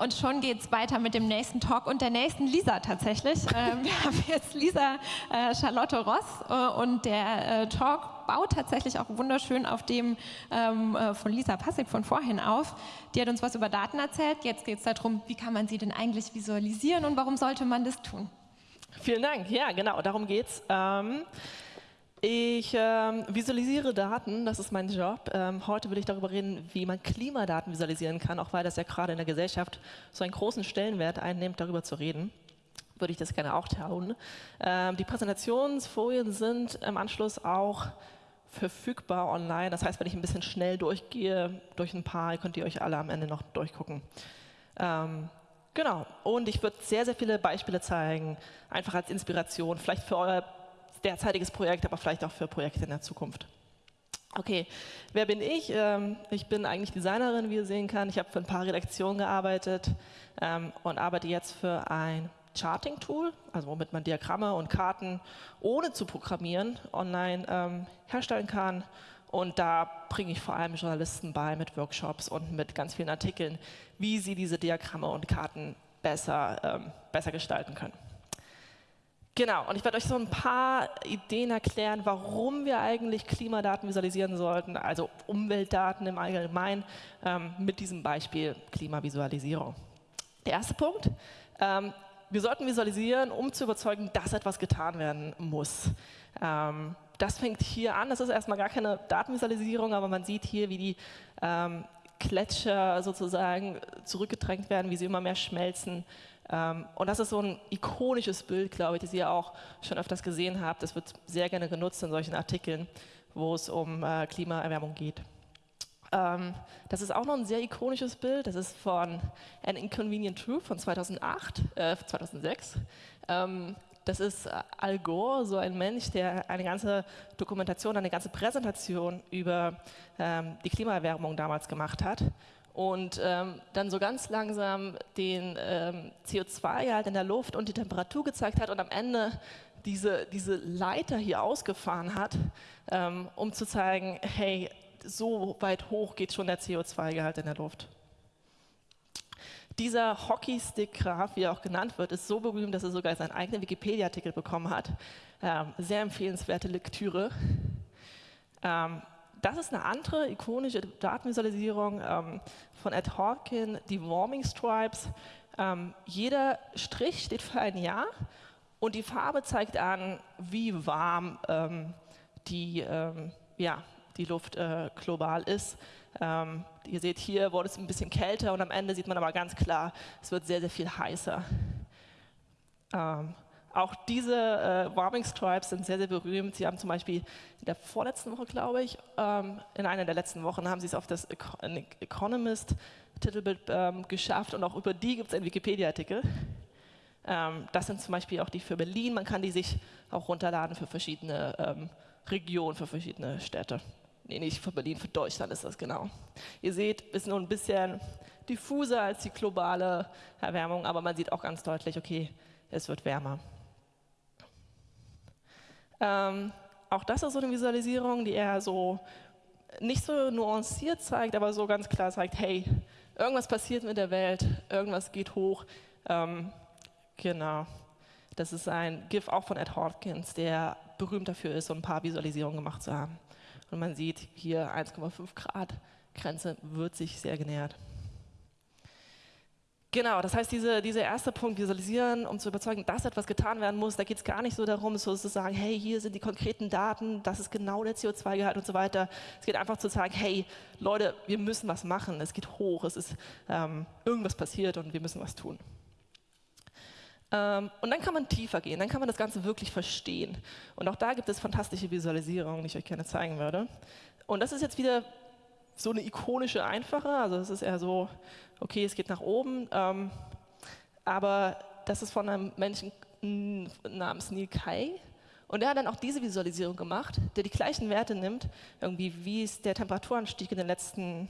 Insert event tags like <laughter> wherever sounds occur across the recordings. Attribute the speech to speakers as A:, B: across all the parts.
A: Und schon geht es weiter mit dem nächsten Talk und der nächsten Lisa tatsächlich. <laughs> Ähm, wir haben jetzt Lisa äh, Charlotte Ross äh, und der äh, Talk baut tatsächlich auch wunderschön auf dem ähm, äh, von Lisa Passig von vorhin auf. Die hat uns was über Daten erzählt. Jetzt geht es darum, wie kann man sie denn eigentlich visualisieren und warum sollte man das tun?
B: Vielen Dank. Ja, genau, darum geht's. Ähm ich ähm, visualisiere Daten, das ist mein Job. Ähm, heute will ich darüber reden, wie man Klimadaten visualisieren kann, auch weil das ja gerade in der Gesellschaft so einen großen Stellenwert einnimmt, darüber zu reden. Würde ich das gerne auch tun. Ähm, die Präsentationsfolien sind im Anschluss auch verfügbar online. Das heißt, wenn ich ein bisschen schnell durchgehe, durch ein paar, könnt ihr euch alle am Ende noch durchgucken. Ähm, genau. Und ich würde sehr, sehr viele Beispiele zeigen, einfach als Inspiration, vielleicht für euer derzeitiges Projekt, aber vielleicht auch für Projekte in der Zukunft. Okay, wer bin ich? Ähm, ich bin eigentlich Designerin, wie ihr sehen kann. Ich habe für ein paar Redaktionen gearbeitet ähm, und arbeite jetzt für ein Charting-Tool, also womit man Diagramme und Karten ohne zu programmieren online ähm, herstellen kann. Und da bringe ich vor allem Journalisten bei mit Workshops und mit ganz vielen Artikeln, wie sie diese Diagramme und Karten besser, besser gestalten können. Genau, und ich werde euch so ein paar Ideen erklären, warum wir eigentlich Klimadaten visualisieren sollten, also Umweltdaten im Allgemeinen, ähm, mit diesem Beispiel Klimavisualisierung. Der erste Punkt, ähm, wir sollten visualisieren, um zu überzeugen, dass etwas getan werden muss. Ähm, das fängt hier an, das ist erstmal gar keine Datenvisualisierung, aber man sieht hier, wie die ähm, Gletscher sozusagen zurückgedrängt werden, wie sie immer mehr schmelzen und das ist so ein ikonisches Bild, glaube ich, das ihr auch schon öfters gesehen habt. Das wird sehr gerne genutzt in solchen Artikeln, wo es um äh, Klimaerwärmung geht. Ähm, das ist auch noch ein sehr ikonisches Bild. Das ist von An Inconvenient Truth von 2008, äh, 2006. Ähm, das ist äh, Al Gore, so ein Mensch, der eine ganze Dokumentation, eine ganze Präsentation über ähm, die Klimaerwärmung damals gemacht hat und ähm, dann so ganz langsam den ähm, CO2-Gehalt in der Luft und die Temperatur gezeigt hat und am Ende diese, diese Leiter hier ausgefahren hat, ähm, um zu zeigen, hey, so weit hoch geht schon der CO2-Gehalt in der Luft. Dieser Hockeystick-Graph, wie er auch genannt wird, ist so berühmt, dass er sogar seinen eigenen Wikipedia-Artikel bekommen hat. Ähm, sehr empfehlenswerte Lektüre. Ähm, das ist eine andere ikonische Datenvisualisierung ähm, von Ed Hawkin, die Warming Stripes. Ähm, jeder Strich steht für ein Jahr und die Farbe zeigt an, wie warm ähm, die, ähm, ja, die Luft äh, global ist. Ähm, ihr seht hier, wurde es ein bisschen kälter und am Ende sieht man aber ganz klar, es wird sehr, sehr viel heißer. Auch diese äh, Warming Stripes sind sehr, sehr berühmt. Sie haben zum Beispiel in der vorletzten Woche, glaube ich, ähm, in einer der letzten Wochen haben sie es auf das Economist Titelbild ähm, geschafft und auch über die gibt es einen Wikipedia-Artikel. Ähm, das sind zum Beispiel auch die für Berlin. Man kann die sich auch runterladen für verschiedene ähm, Regionen, für verschiedene Städte. Nee, nicht für Berlin, für Deutschland ist das genau. Ihr seht, ist nur ein bisschen diffuser als die globale Erwärmung, aber man sieht auch ganz deutlich, okay, es wird wärmer. Ähm, auch das ist so eine Visualisierung, die eher so nicht so nuanciert zeigt, aber so ganz klar zeigt, hey, irgendwas passiert mit der Welt, irgendwas geht hoch. Ähm, genau. Das ist ein GIF auch von Ed Hawkins, der berühmt dafür ist, so ein paar Visualisierungen gemacht zu haben. Und man sieht hier 1,5 Grad Grenze wird sich sehr genähert. Genau, das heißt, diese, dieser erste Punkt, visualisieren, um zu überzeugen, dass etwas getan werden muss, da geht es gar nicht so darum, so zu sagen, hey, hier sind die konkreten Daten, das ist genau der CO2-Gehalt und so weiter. Es geht einfach zu sagen, hey, Leute, wir müssen was machen, es geht hoch, es ist ähm, irgendwas passiert und wir müssen was tun. Ähm, und dann kann man tiefer gehen, dann kann man das Ganze wirklich verstehen. Und auch da gibt es fantastische Visualisierungen, die ich euch gerne zeigen würde. Und das ist jetzt wieder so eine ikonische, einfache, also es ist eher so, okay, es geht nach oben, ähm, aber das ist von einem Menschen namens Neil Kai und er hat dann auch diese Visualisierung gemacht, der die gleichen Werte nimmt, irgendwie wie ist der Temperaturanstieg in den letzten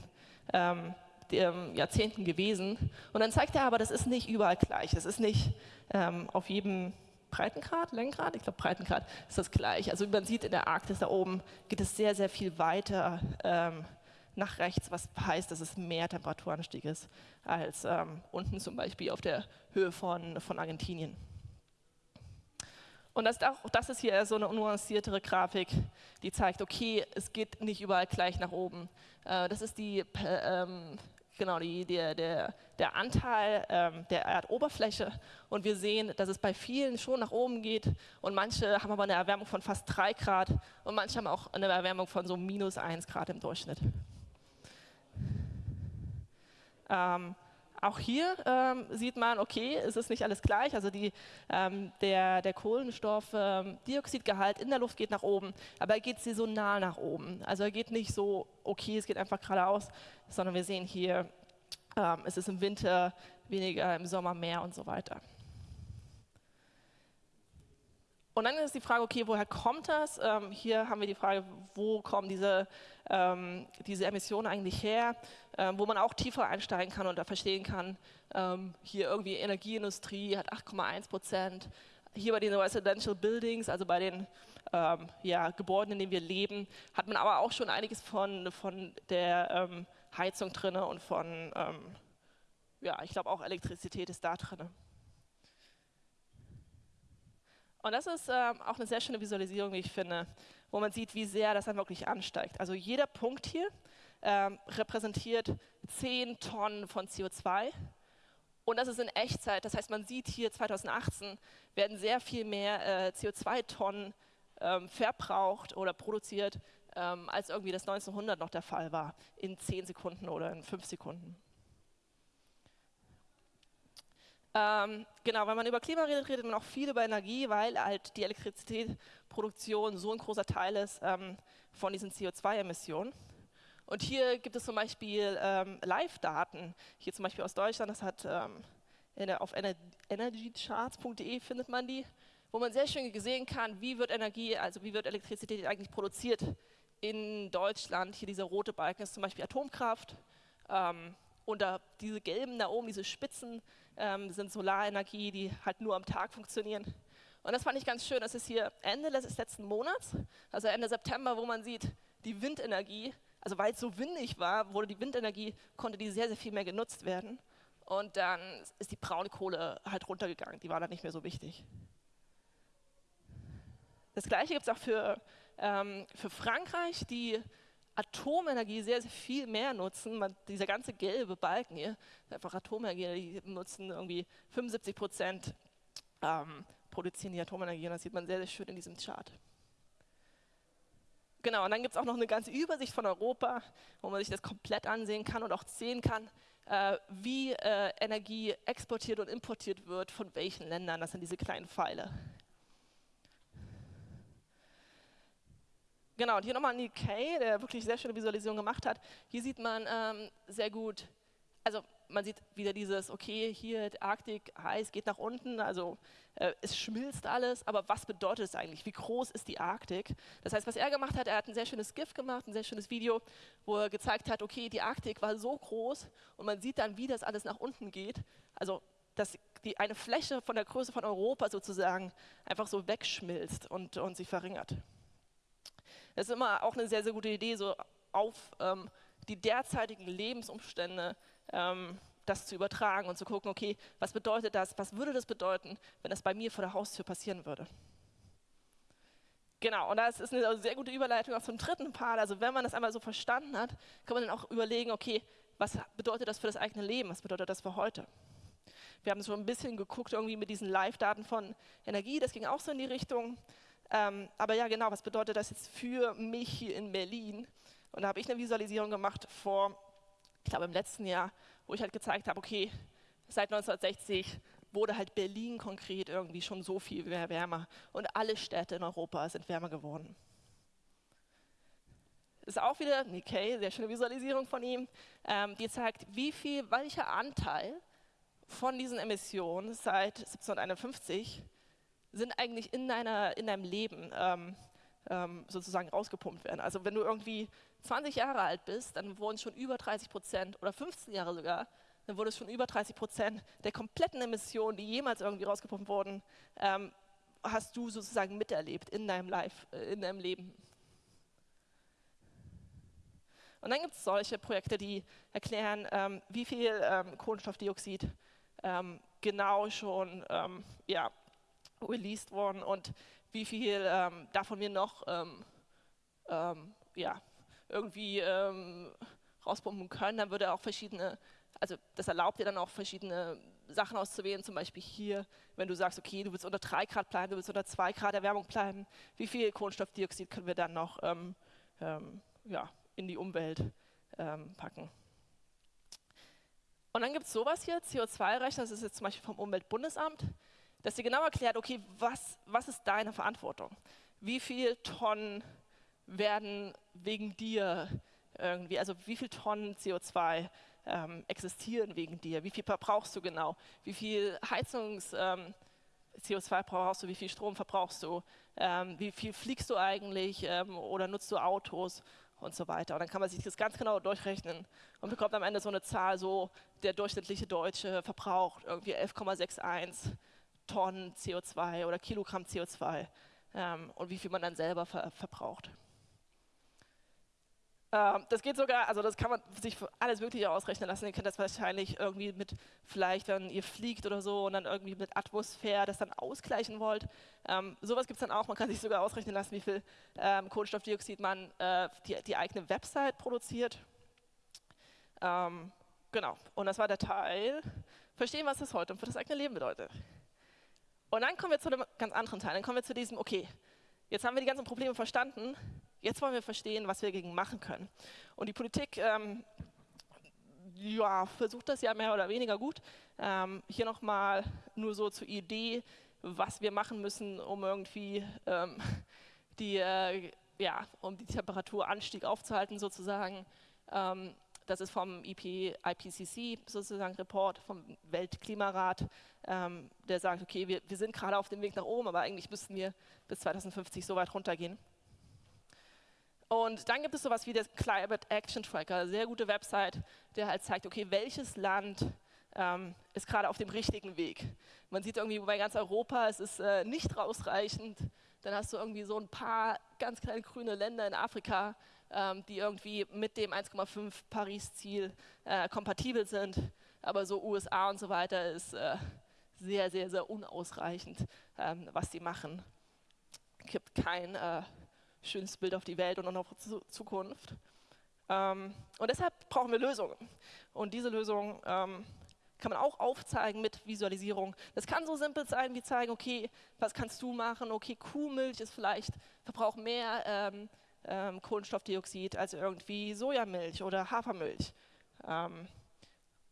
B: ähm, ähm, Jahrzehnten gewesen. Und dann zeigt er aber, das ist nicht überall gleich, das ist nicht ähm, auf jedem Breitengrad, Längengrad, ich glaube Breitengrad ist das gleich. Also man sieht in der Arktis da oben geht es sehr, sehr viel weiter ähm, nach rechts, was heißt, dass es mehr Temperaturanstieg ist als ähm, unten zum Beispiel auf der Höhe von, von Argentinien. Und das, auch, das ist hier so eine nuanciertere Grafik, die zeigt, okay, es geht nicht überall gleich nach oben. Äh, das ist die, ähm, genau, die, der, der, der Anteil ähm, der Erdoberfläche. Und wir sehen, dass es bei vielen schon nach oben geht. Und manche haben aber eine Erwärmung von fast 3 Grad und manche haben auch eine Erwärmung von so minus 1 Grad im Durchschnitt. Ähm, auch hier ähm, sieht man, okay, es ist nicht alles gleich. Also die, ähm, der, der Kohlenstoffdioxidgehalt ähm, in der Luft geht nach oben, aber er geht saisonal nach oben. Also er geht nicht so, okay, es geht einfach geradeaus, sondern wir sehen hier, ähm, es ist im Winter weniger, im Sommer mehr und so weiter. Und dann ist die Frage, okay, woher kommt das? Ähm, hier haben wir die Frage, wo kommen diese, ähm, diese Emissionen eigentlich her? Ähm, wo man auch tiefer einsteigen kann und da verstehen kann, ähm, hier irgendwie Energieindustrie hat 8,1 Prozent. Hier bei den Residential Buildings, also bei den ähm, ja, Gebäuden, in denen wir leben, hat man aber auch schon einiges von, von der ähm, Heizung drin und von, ja, ich glaube auch Elektrizität ist da drin. Und das ist ähm, auch eine sehr schöne Visualisierung, wie ich finde, wo man sieht, wie sehr das dann wirklich ansteigt. Also jeder Punkt hier ähm, repräsentiert 10 Tonnen von CO2. Und das ist in Echtzeit. Das heißt, man sieht hier 2018 werden sehr viel mehr äh, CO2-Tonnen ähm, verbraucht oder produziert, ähm, als irgendwie das 1900 noch der Fall war, in 10 Sekunden oder in 5 Sekunden. Ähm, genau, wenn man über Klima redet, redet man auch viel über Energie, weil halt die Elektrizitätsproduktion so ein großer Teil ist ähm, von diesen CO2-Emissionen. Und hier gibt es zum Beispiel ähm, Live-Daten, hier zum Beispiel aus Deutschland, das hat ähm, auf energycharts.de findet man die, wo man sehr schön gesehen kann, wie wird Energie, also wie wird Elektrizität eigentlich produziert in Deutschland. Hier dieser rote Balken ist zum Beispiel Atomkraft. Und da, diese gelben da oben, diese Spitzen, ähm, sind Solarenergie, die halt nur am Tag funktionieren. Und das fand ich ganz schön. Das ist hier Ende des letzten Monats, also Ende September, wo man sieht, die Windenergie, also weil es so windig war, wurde die Windenergie, konnte die sehr, sehr viel mehr genutzt werden. Und dann ist die braune Kohle halt runtergegangen, die war dann nicht mehr so wichtig. Das gleiche gibt es auch für, ähm, für Frankreich, die Atomenergie sehr, sehr viel mehr nutzen. Man, dieser ganze gelbe Balken hier, einfach Atomenergie, die nutzen irgendwie 75 Prozent, ähm, produzieren die Atomenergie und das sieht man sehr, sehr schön in diesem Chart. Genau, und dann gibt es auch noch eine ganze Übersicht von Europa, wo man sich das komplett ansehen kann und auch sehen kann, äh, wie äh, Energie exportiert und importiert wird, von welchen Ländern. Das sind diese kleinen Pfeile. Genau, und hier nochmal Neil Kay, der wirklich sehr schöne Visualisierung gemacht hat. Hier sieht man ähm, sehr gut, also man sieht wieder dieses, okay, hier Arktik heiß, geht nach unten, also äh, es schmilzt alles, aber was bedeutet es eigentlich? Wie groß ist die Arktik? Das heißt, was er gemacht hat, er hat ein sehr schönes GIF gemacht, ein sehr schönes Video, wo er gezeigt hat, okay, die Arktik war so groß und man sieht dann, wie das alles nach unten geht. Also dass die, eine Fläche von der Größe von Europa sozusagen einfach so wegschmilzt und, und sich verringert. Das ist immer auch eine sehr, sehr gute Idee, so auf ähm, die derzeitigen Lebensumstände ähm, das zu übertragen und zu gucken, okay, was bedeutet das, was würde das bedeuten, wenn das bei mir vor der Haustür passieren würde. Genau, und das ist eine sehr gute Überleitung auch zum dritten Part. Also wenn man das einmal so verstanden hat, kann man dann auch überlegen, okay, was bedeutet das für das eigene Leben, was bedeutet das für heute? Wir haben so ein bisschen geguckt irgendwie mit diesen Live-Daten von Energie, das ging auch so in die Richtung. Ähm, aber ja, genau, was bedeutet das jetzt für mich hier in Berlin? Und da habe ich eine Visualisierung gemacht vor, ich glaube im letzten Jahr, wo ich halt gezeigt habe, okay, seit 1960 wurde halt Berlin konkret irgendwie schon so viel wärmer und alle Städte in Europa sind wärmer geworden. Ist auch wieder Nikkei, sehr schöne Visualisierung von ihm, ähm, die zeigt, wie viel, welcher Anteil von diesen Emissionen seit 1751 sind eigentlich in, deiner, in deinem Leben ähm, ähm, sozusagen rausgepumpt werden. Also wenn du irgendwie 20 Jahre alt bist, dann wurden schon über 30 Prozent oder 15 Jahre sogar, dann wurde es schon über 30 Prozent der kompletten Emissionen, die jemals irgendwie rausgepumpt wurden, ähm, hast du sozusagen miterlebt in deinem Life, äh, in deinem Leben. Und dann gibt es solche Projekte, die erklären, ähm, wie viel ähm, Kohlenstoffdioxid ähm, genau schon ähm, ja, released worden und wie viel ähm, davon wir noch ähm, ja, irgendwie rauspumpen können. Dann würde auch verschiedene, also das erlaubt dir dann auch verschiedene Sachen auszuwählen, zum Beispiel hier, wenn du sagst, okay, du willst unter 3 Grad bleiben, du willst unter 2 Grad Erwärmung bleiben, wie viel Kohlenstoffdioxid können wir dann noch ähm, ähm, ja, in die Umwelt ähm, packen. Und dann gibt es sowas hier, CO2-Rechner, das ist jetzt zum Beispiel vom Umweltbundesamt, dass dir genau erklärt, okay, was, was ist deine Verantwortung? Wie viel Tonnen werden wegen dir irgendwie, also wie viel Tonnen CO2 ähm, existieren wegen dir? Wie viel verbrauchst du genau? Wie viel Heizungs... Ähm, CO2 brauchst du, wie viel Strom verbrauchst du, ähm, wie viel fliegst du eigentlich ähm, oder nutzt du Autos und so weiter. Und dann kann man sich das ganz genau durchrechnen und bekommt am Ende so eine Zahl, so der durchschnittliche Deutsche verbraucht irgendwie 11,61 Tonnen CO2 oder Kilogramm CO2 ähm, und wie viel man dann selber ver verbraucht. Ähm, das geht sogar, also das kann man sich für alles Mögliche ausrechnen lassen. Ihr kennt das wahrscheinlich irgendwie mit, vielleicht wenn ihr fliegt oder so und dann irgendwie mit Atmosphäre das dann ausgleichen wollt. Ähm, sowas gibt es dann auch, man kann sich sogar ausrechnen lassen, wie viel ähm, Kohlenstoffdioxid man äh, die, die, eigene Website produziert. Ähm, genau, und das war der Teil, verstehen, was das heute für das eigene Leben bedeutet. Und dann kommen wir zu einem ganz anderen Teil, dann kommen wir zu diesem, okay, jetzt haben wir die ganzen Probleme verstanden, Jetzt wollen wir verstehen, was wir dagegen machen können. Und die Politik ähm, ja, versucht das ja mehr oder weniger gut. Ähm, hier nochmal nur so zur Idee, was wir machen müssen, um irgendwie ähm, die, äh, ja, um die Temperaturanstieg aufzuhalten sozusagen. Ähm, das ist vom IP, IPCC sozusagen Report vom Weltklimarat, ähm, der sagt, okay, wir, wir sind gerade auf dem Weg nach oben, aber eigentlich müssten wir bis 2050 so weit runtergehen. Und dann gibt es sowas wie der Climate Action Tracker, sehr gute Website, der halt zeigt, okay, welches Land ähm, ist gerade auf dem richtigen Weg. Man sieht irgendwie bei ganz Europa, es ist äh, nicht ausreichend. Dann hast du irgendwie so ein paar ganz kleine grüne Länder in Afrika, ähm, die irgendwie mit dem 1,5 Paris-Ziel äh, kompatibel sind. Aber so USA und so weiter ist äh, sehr, sehr, sehr unausreichend, ähm, was die machen. Gibt kein äh, schönes Bild auf die Welt und auf unsere Zukunft. Ähm, und deshalb brauchen wir Lösungen. Und diese Lösungen ähm, kann man auch aufzeigen mit Visualisierung. Das kann so simpel sein, wie zeigen, okay, was kannst du machen? Okay, Kuhmilch ist vielleicht, verbraucht mehr ähm, ähm Kohlenstoffdioxid als irgendwie Sojamilch oder Hafermilch. Ähm,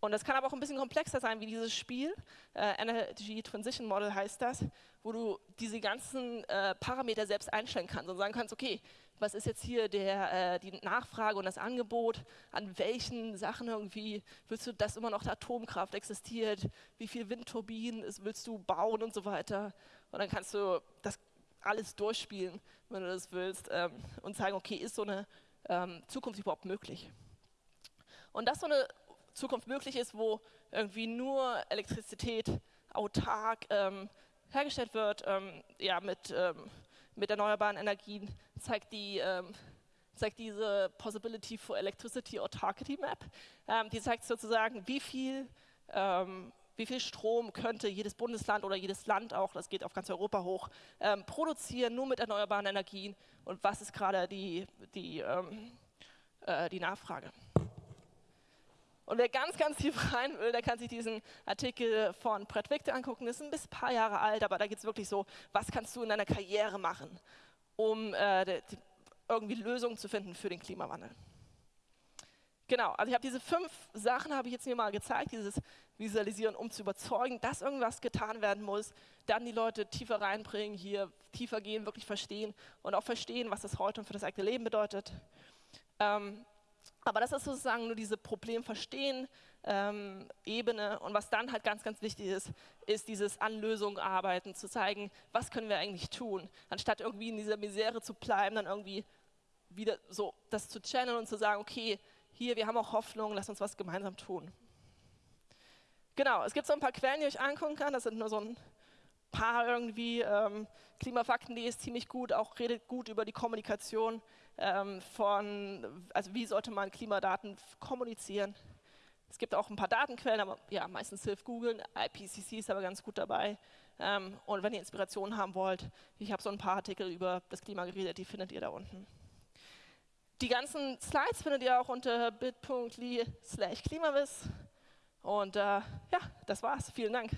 B: und das kann aber auch ein bisschen komplexer sein wie dieses Spiel. Äh, Energy Transition Model heißt das, wo du diese ganzen äh, Parameter selbst einstellen kannst und sagen kannst, okay, was ist jetzt hier der, äh, die Nachfrage und das Angebot, an welchen Sachen irgendwie willst du, dass immer noch Atomkraft existiert, wie viele Windturbinen willst du bauen und so weiter. Und dann kannst du das alles durchspielen, wenn du das willst, ähm, und sagen, okay, ist so eine ähm, Zukunft überhaupt möglich? Und das so eine Zukunft möglich ist, wo irgendwie nur Elektrizität autark ähm, hergestellt wird, ähm, ja, mit, ähm, mit erneuerbaren Energien, zeigt, die, ähm, zeigt diese Possibility for Electricity Autarkity Map. Ähm, die zeigt sozusagen, wie viel, ähm, wie viel Strom könnte jedes Bundesland oder jedes Land auch, das geht auf ganz Europa hoch, produzieren, nur mit erneuerbaren Energien und was ist gerade die, die, äh, die Nachfrage. Und wer ganz, ganz tief <laughs> rein will, der kann sich diesen Artikel von Brett Victor angucken. Das ist ein bisschen paar Jahre alt, aber da geht es wirklich so, was kannst du in deiner Karriere machen, um äh, irgendwie Lösungen zu finden für den Klimawandel. Genau, also ich habe diese fünf Sachen, habe ich jetzt mir mal gezeigt, dieses Visualisieren, um zu überzeugen, dass irgendwas getan werden muss, dann die Leute tiefer reinbringen, hier tiefer gehen, wirklich verstehen und auch verstehen, was das heute und für das eigene Leben bedeutet. Ähm, aber das ist sozusagen nur diese Problemverstehen-Ebene. Ähm, und was dann halt ganz, ganz wichtig ist, ist dieses Anlösung arbeiten, zu zeigen, was können wir eigentlich tun, anstatt irgendwie in dieser Misere zu bleiben, dann irgendwie wieder so das zu channeln und zu sagen, okay, hier, wir haben auch Hoffnung, lass uns was gemeinsam tun. Genau, es gibt so ein paar Quellen, die ich angucken kann, das sind nur so ein paar irgendwie. Ähm, Klimafakten.de ist ziemlich gut, auch redet gut über die Kommunikation ähm, von, also wie sollte man Klimadaten kommunizieren. Es gibt auch ein paar Datenquellen, aber ja, meistens hilft Google. IPCC ist aber ganz gut dabei. Ähm, und wenn ihr Inspiration haben wollt, ich habe so ein paar Artikel über das Klima geredet, die findet ihr da unten. Die ganzen Slides findet ihr auch unter bit.ly slash klimawiss. Und äh, ja, das war's. Vielen Dank.